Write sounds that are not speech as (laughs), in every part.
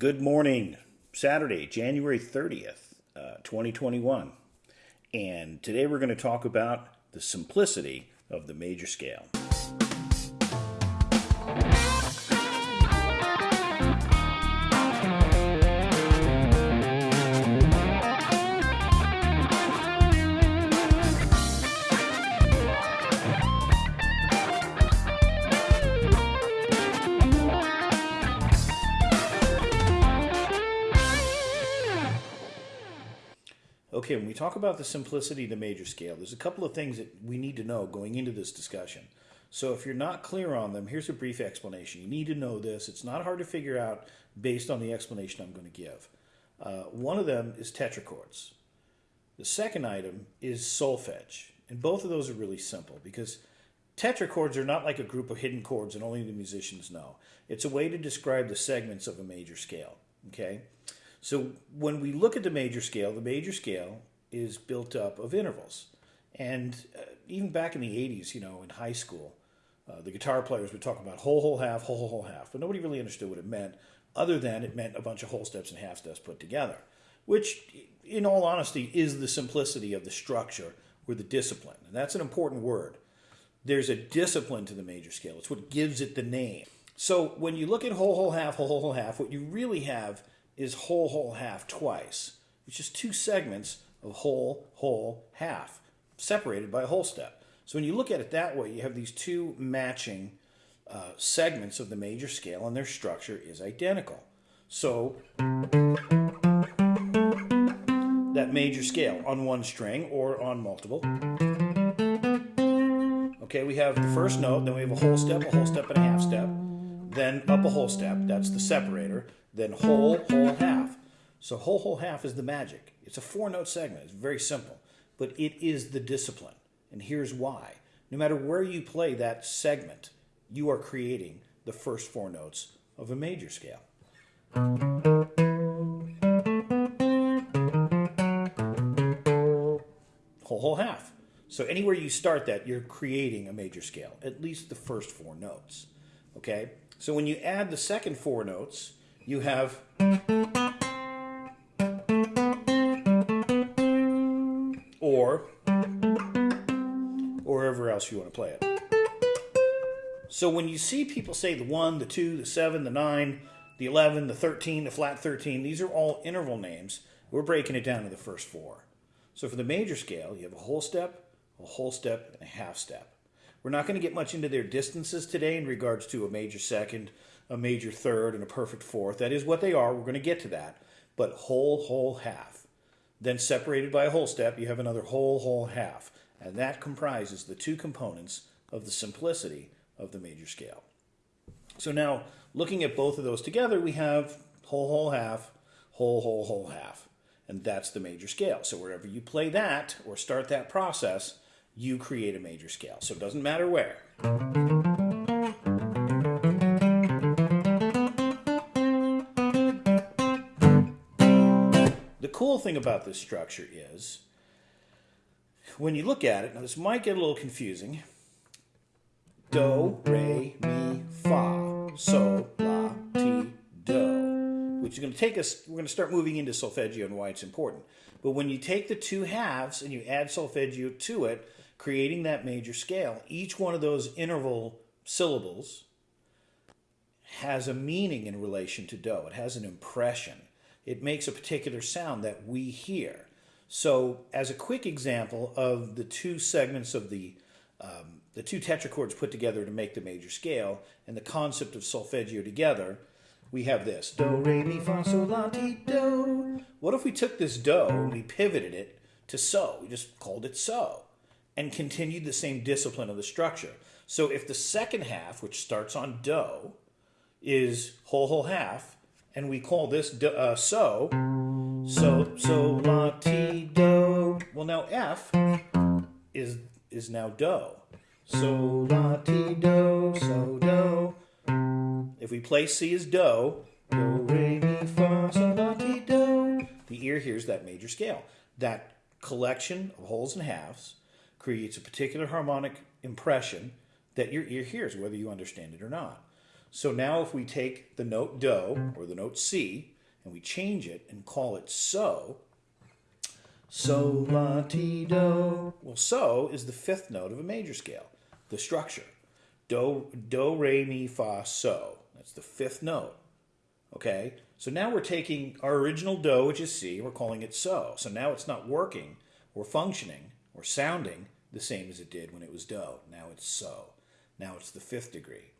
Good morning, Saturday, January 30th, uh, 2021. And today we're going to talk about the simplicity of the major scale. Okay, when we talk about the simplicity of the major scale, there's a couple of things that we need to know going into this discussion. So if you're not clear on them, here's a brief explanation. You need to know this. It's not hard to figure out based on the explanation I'm going to give. Uh, one of them is tetrachords. The second item is solfege. And both of those are really simple because tetrachords are not like a group of hidden chords and only the musicians know. It's a way to describe the segments of a major scale. Okay? So when we look at the major scale, the major scale is built up of intervals. And uh, even back in the 80s, you know, in high school, uh, the guitar players would talk about whole, whole, half, whole, whole, half. But nobody really understood what it meant, other than it meant a bunch of whole steps and half steps put together, which, in all honesty, is the simplicity of the structure or the discipline. And that's an important word. There's a discipline to the major scale. It's what gives it the name. So when you look at whole, whole, half, whole, whole, half, what you really have is whole, whole, half twice, which is two segments of whole, whole, half, separated by a whole step. So when you look at it that way, you have these two matching uh, segments of the major scale, and their structure is identical. So that major scale on one string or on multiple. Okay, we have the first note, then we have a whole step, a whole step, and a half step then up a whole step, that's the separator, then whole, whole, half. So whole, whole, half is the magic. It's a four note segment. It's very simple, but it is the discipline. And here's why. No matter where you play that segment, you are creating the first four notes of a major scale. Whole, whole, half. So anywhere you start that, you're creating a major scale, at least the first four notes. Okay? So when you add the second four notes, you have or or wherever else you want to play it. So when you see people say the 1, the 2, the 7, the 9, the 11, the 13, the flat 13, these are all interval names. We're breaking it down to the first four. So for the major scale, you have a whole step, a whole step, and a half step. We're not going to get much into their distances today in regards to a major second, a major third, and a perfect fourth. That is what they are. We're going to get to that. But whole, whole, half. Then separated by a whole step, you have another whole, whole, half. And that comprises the two components of the simplicity of the major scale. So now, looking at both of those together, we have whole, whole, half, whole, whole, whole, half. And that's the major scale. So wherever you play that or start that process, you create a major scale. So it doesn't matter where. The cool thing about this structure is when you look at it, now this might get a little confusing. Do, re, mi, fa, sol, la, ti, do. Which is going to take us, we're going to start moving into solfeggio and why it's important. But when you take the two halves and you add solfeggio to it, creating that major scale, each one of those interval syllables has a meaning in relation to do. It has an impression. It makes a particular sound that we hear. So as a quick example of the two segments of the um, the two tetrachords put together to make the major scale and the concept of solfeggio together, we have this. Do, re, mi, fa, sol, la, ti, do. What if we took this do and we pivoted it to so? We just called it so and continued the same discipline of the structure. So if the second half, which starts on do, is whole whole half, and we call this do, uh, so, so so la ti do. Well, now F is is now do. So la ti do so do. If we play C as do, do re mi fa sol la ti do. The ear hears that major scale. That collection of wholes and halves creates a particular harmonic impression that your ear hears, whether you understand it or not. So now if we take the note do or the note C and we change it and call it so, so la ti do. Well, so is the fifth note of a major scale, the structure. Do do re mi fa so. That's the fifth note. Okay? So now we're taking our original do, which is C, we're calling it so. So now it's not working or functioning or sounding the same as it did when it was do. Now it's so. Now it's the fifth degree.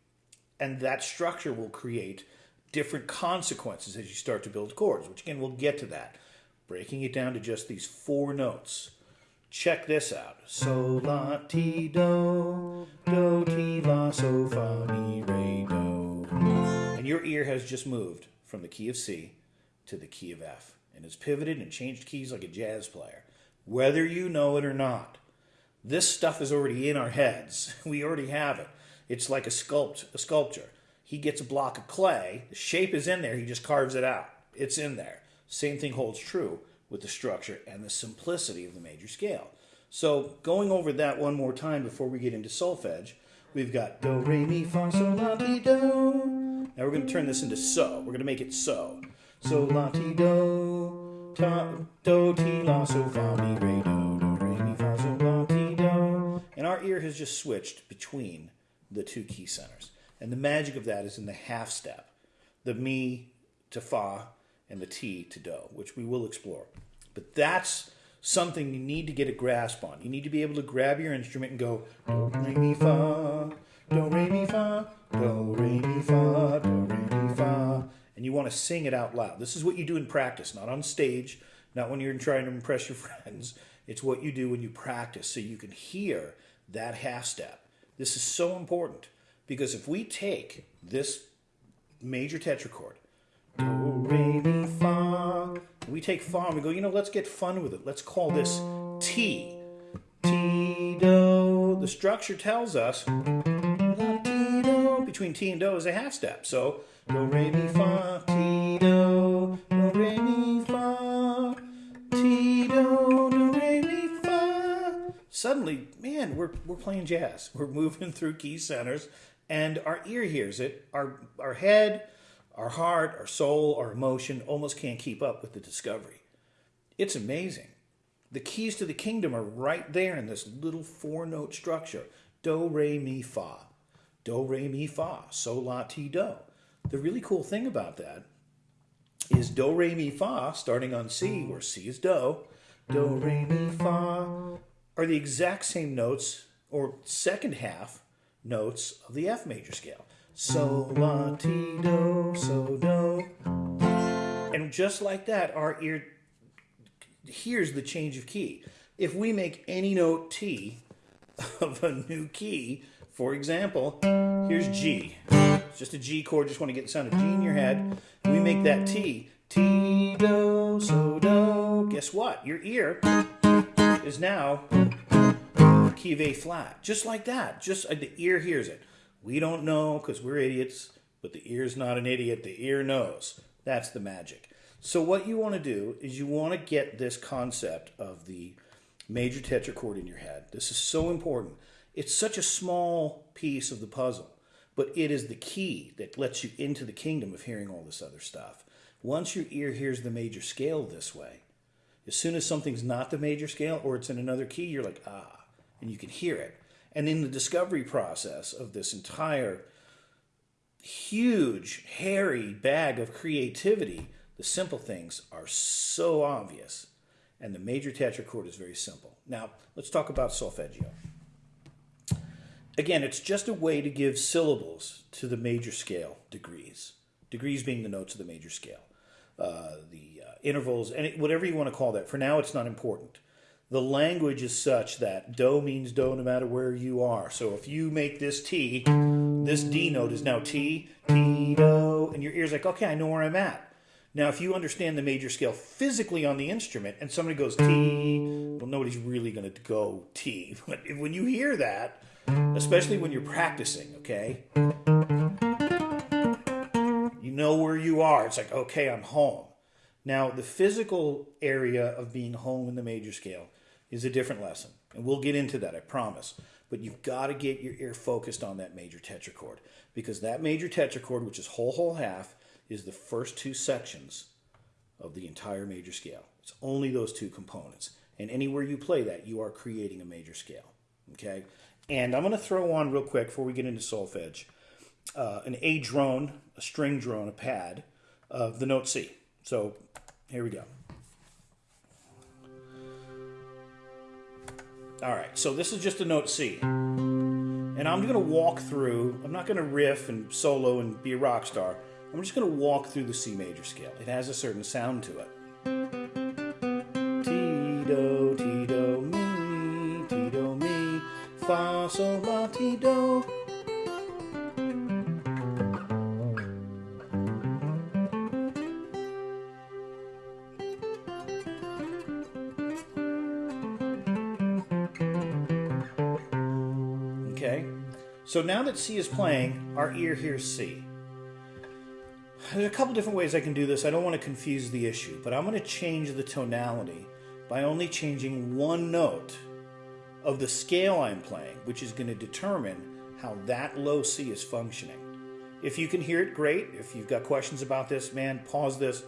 And that structure will create different consequences as you start to build chords, which again, we'll get to that. Breaking it down to just these four notes. Check this out. So, la, ti, do, do, ti, la, so, fa, mi, re, do. And your ear has just moved from the key of C to the key of F and has pivoted and changed keys like a jazz player, whether you know it or not. This stuff is already in our heads. (laughs) We already have it. It's like a sculpt a sculpture. He gets a block of clay, the shape is in there, he just carves it out. It's in there. Same thing holds true with the structure and the simplicity of the major scale. So going over that one more time before we get into solfege, we've got do, re, mi, fa, sol, la, ti, do. Now we're going to turn this into so. We're going to make it so. So, la, ti, do, ta, do, ti, la, so, fa, mi, re, do, do, re, mi, fa, sol, la, ti, do. And our ear has just switched between the two key centers. And the magic of that is in the half step, the mi to fa and the ti to do, which we will explore. But that's something you need to get a grasp on. You need to be able to grab your instrument and go do re mi fa, do re mi fa, do re mi fa, do re mi fa, and you want to sing it out loud. This is what you do in practice, not on stage, not when you're trying to impress your (laughs) friends. It's what you do when you practice so you can hear that half step. This is so important because if we take this major tetrachord, do, re, mi, fa, we take fa and we go, you know, let's get fun with it. Let's call this ti. ti, do. The structure tells us. Between ti and do is a half step. So, do, re, mi, fa, ti, we're, we're playing jazz. We're moving through key centers and our ear hears it. Our, our head, our heart, our soul, our emotion almost can't keep up with the discovery. It's amazing. The keys to the kingdom are right there in this little four note structure do, re, mi, fa. Do, re, mi, fa. So, la, ti, do. The really cool thing about that is do, re, mi, fa, starting on C, where C is do, do, re, mi, fa, are the exact same notes, or second half notes of the F major scale. So, la, ti, do, so, do. And just like that, our ear hears the change of key. If we make any note ti of a new key, for example, here's G. It's just a G chord, just want to get the sound of G in your head. We make that ti. ti, do, so, do. Guess what? Your ear is now key of A flat. Just like that. Just uh, the ear hears it. We don't know because we're idiots, but the ear's not an idiot. The ear knows. That's the magic. So what you want to do is you want to get this concept of the major tetrachord in your head. This is so important. It's such a small piece of the puzzle, but it is the key that lets you into the kingdom of hearing all this other stuff. Once your ear hears the major scale this way, as soon as something's not the major scale or it's in another key, you're like, ah, and you can hear it. And in the discovery process of this entire huge, hairy bag of creativity, the simple things are so obvious. And the major tetrachord is very simple. Now, let's talk about solfeggio. Again, it's just a way to give syllables to the major scale degrees. Degrees being the notes of the major scale. Uh, the uh, intervals, and whatever you want to call that. For now, it's not important the language is such that do means do no matter where you are. So if you make this ti, this D note is now ti, ti, do, and your ear's like, okay, I know where I'm at. Now, if you understand the major scale physically on the instrument and somebody goes ti, well, nobody's really going to go ti. (laughs) But when you hear that, especially when you're practicing, okay, you know where you are. It's like, okay, I'm home. Now, the physical area of being home in the major scale is a different lesson. And we'll get into that, I promise. but you've got to get your ear focused on that major tetrachord because that major tetrachord, which is whole, whole, half, is the first two sections of the entire major scale. It's only those two components. And anywhere you play that, you are creating a major scale. Okay? And I'm going to throw on real quick before we get into solfege uh, an A drone, a string drone, a pad of the note C. So here we go. All right, so this is just a note C. And I'm going to walk through, I'm not going to riff and solo and be a rock star. I'm just going to walk through the C major scale. It has a certain sound to it. Ti, do, ti, do, mi, ti, do, mi, fa, sol, la, ti, do. So now that C is playing, our ear hears C. There's a couple different ways I can do this. I don't want to confuse the issue, but I'm going to change the tonality by only changing one note of the scale I'm playing, which is going to determine how that low C is functioning. If you can hear it, great. If you've got questions about this, man, pause this,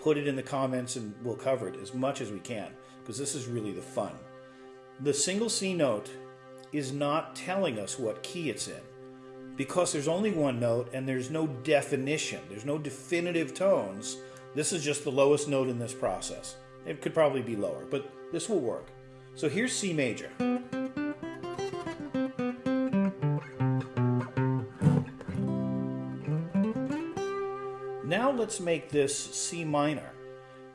put it in the comments, and we'll cover it as much as we can, because this is really the fun. The single C note is not telling us what key it's in because there's only one note and there's no definition, there's no definitive tones. This is just the lowest note in this process. It could probably be lower, but this will work. So here's C major. Now let's make this C minor.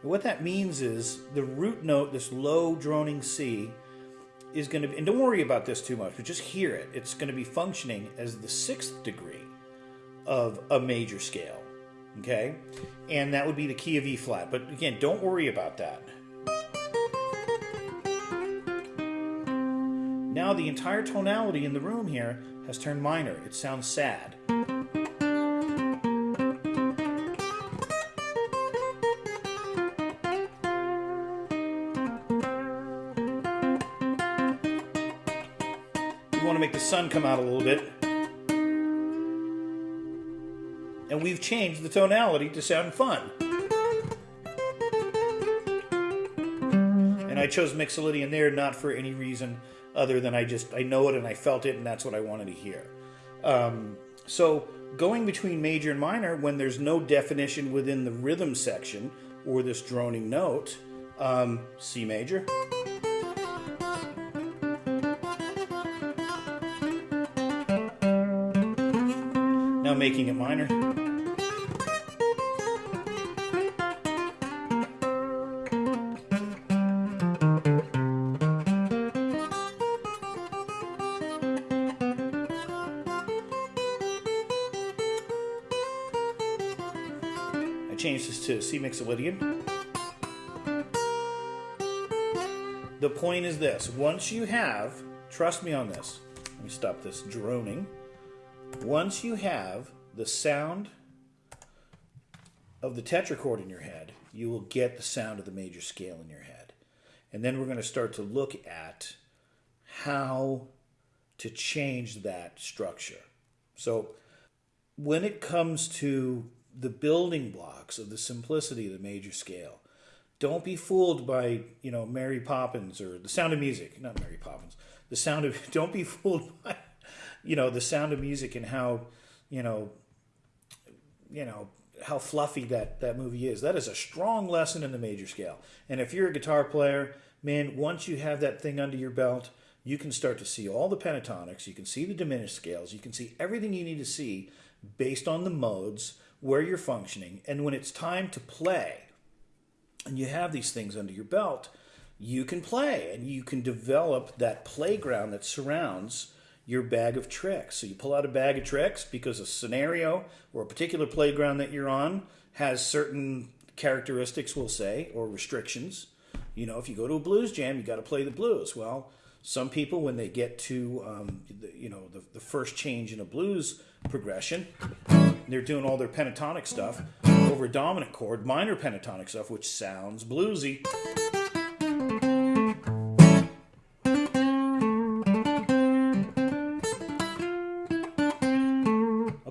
what that means is the root note, this low droning C, is going to be, and don't worry about this too much, but just hear it. It's going to be functioning as the sixth degree of a major scale. Okay? And that would be the key of E flat. But again, don't worry about that. Now the entire tonality in the room here has turned minor. It sounds sad. We want to make the sun come out a little bit. And we've changed the tonality to sound fun. And I chose Mixolydian there not for any reason other than I just, I know it and I felt it and that's what I wanted to hear. Um, so going between major and minor when there's no definition within the rhythm section or this droning note, um, C major. Making it minor. I changed this to C Mixolydian. The point is this once you have, trust me on this, let me stop this droning. Once you have the sound of the tetrachord in your head, you will get the sound of the major scale in your head. And then we're going to start to look at how to change that structure. So, when it comes to the building blocks of the simplicity of the major scale, don't be fooled by, you know, Mary Poppins or the sound of music, not Mary Poppins. The sound of (laughs) don't be fooled by you know the sound of music and how you know you know how fluffy that that movie is. That is a strong lesson in the major scale. And if you're a guitar player man once you have that thing under your belt you can start to see all the pentatonics you can see the diminished scales you can see everything you need to see based on the modes where you're functioning. And when it's time to play and you have these things under your belt you can play and you can develop that playground that surrounds your bag of tricks. So you pull out a bag of tricks because a scenario or a particular playground that you're on has certain characteristics, we'll say, or restrictions. You know, if you go to a blues jam, you got to play the blues. Well, some people, when they get to, um, the, you know, the, the first change in a blues progression, they're doing all their pentatonic stuff over a dominant chord, minor pentatonic stuff, which sounds bluesy.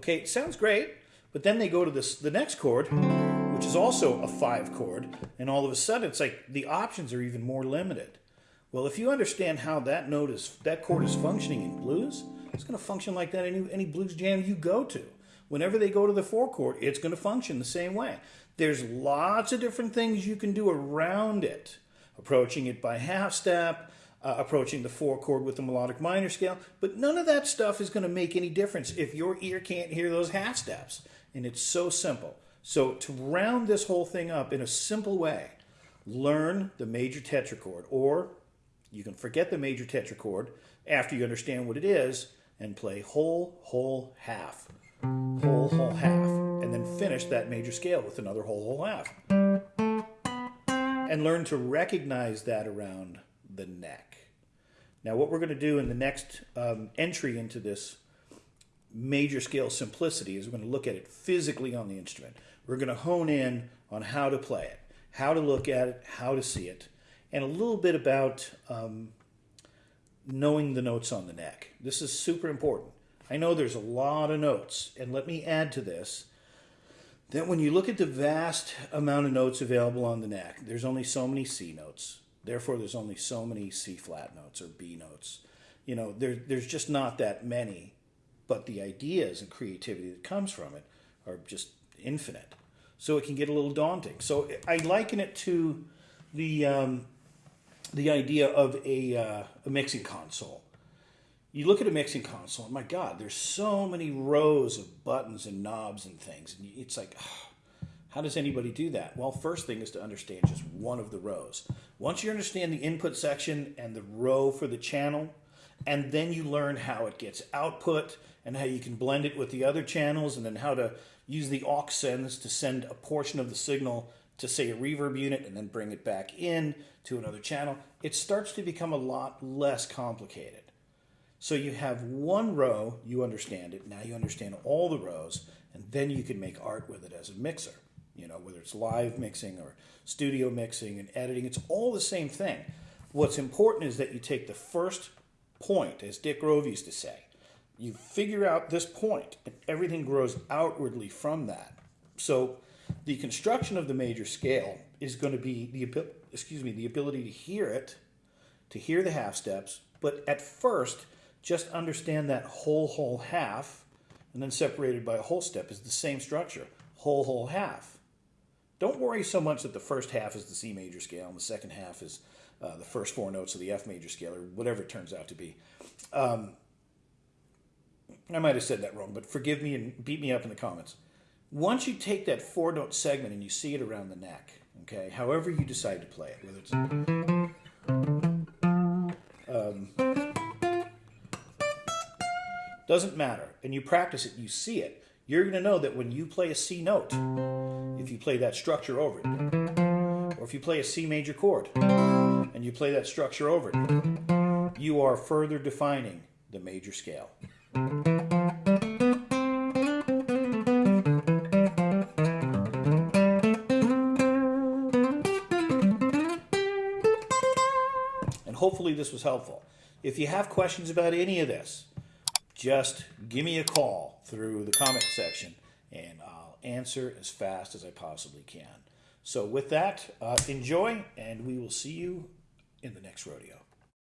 Okay, sounds great, but then they go to this the next chord, which is also a five chord, and all of a sudden it's like the options are even more limited. Well, if you understand how that note is that chord is functioning in blues, it's going to function like that any any blues jam you go to. Whenever they go to the four chord, it's going to function the same way. There's lots of different things you can do around it, approaching it by half step, uh, approaching the four chord with the melodic minor scale, but none of that stuff is going to make any difference if your ear can't hear those half steps. And it's so simple. So to round this whole thing up in a simple way, learn the major tetrachord, or you can forget the major tetrachord after you understand what it is and play whole, whole, half, whole, whole, half, and then finish that major scale with another whole, whole, half. And learn to recognize that around the neck. Now, what we're going to do in the next um, entry into this major scale simplicity is we're going to look at it physically on the instrument. We're going to hone in on how to play it, how to look at it, how to see it, and a little bit about um, knowing the notes on the neck. This is super important. I know there's a lot of notes, and let me add to this that when you look at the vast amount of notes available on the neck, there's only so many C notes. Therefore, there's only so many C flat notes or B notes. You know, there, there's just not that many, but the ideas and creativity that comes from it are just infinite. So it can get a little daunting. So I liken it to the um, the idea of a, uh, a mixing console. You look at a mixing console, and my God, there's so many rows of buttons and knobs and things, and it's like. Oh, how does anybody do that? Well, first thing is to understand just one of the rows. Once you understand the input section and the row for the channel, and then you learn how it gets output and how you can blend it with the other channels and then how to use the aux sends to send a portion of the signal to say a reverb unit and then bring it back in to another channel, it starts to become a lot less complicated. So you have one row, you understand it, now you understand all the rows, and then you can make art with it as a mixer you know, whether it's live mixing or studio mixing and editing, it's all the same thing. What's important is that you take the first point, as Dick Grove used to say. You figure out this point, and everything grows outwardly from that. So, the construction of the major scale is going to be the excuse me the ability to hear it, to hear the half steps, but at first just understand that whole whole half, and then separated by a whole step is the same structure, whole whole half. Don't worry so much that the first half is the C major scale and the second half is uh, the first four notes of the F major scale or whatever it turns out to be. Um, I might have said that wrong, but forgive me and beat me up in the comments. Once you take that four note segment and you see it around the neck, okay, however you decide to play it, whether it's. Um, doesn't matter, and you practice it, you see it, you're going to know that when you play a C note, if you play that structure over it. Or if you play a C major chord and you play that structure over it, you are further defining the major scale. And hopefully this was helpful. If you have questions about any of this, just give me a call through the comment section and I'll answer as fast as I possibly can. So with that, uh, enjoy, and we will see you in the next rodeo.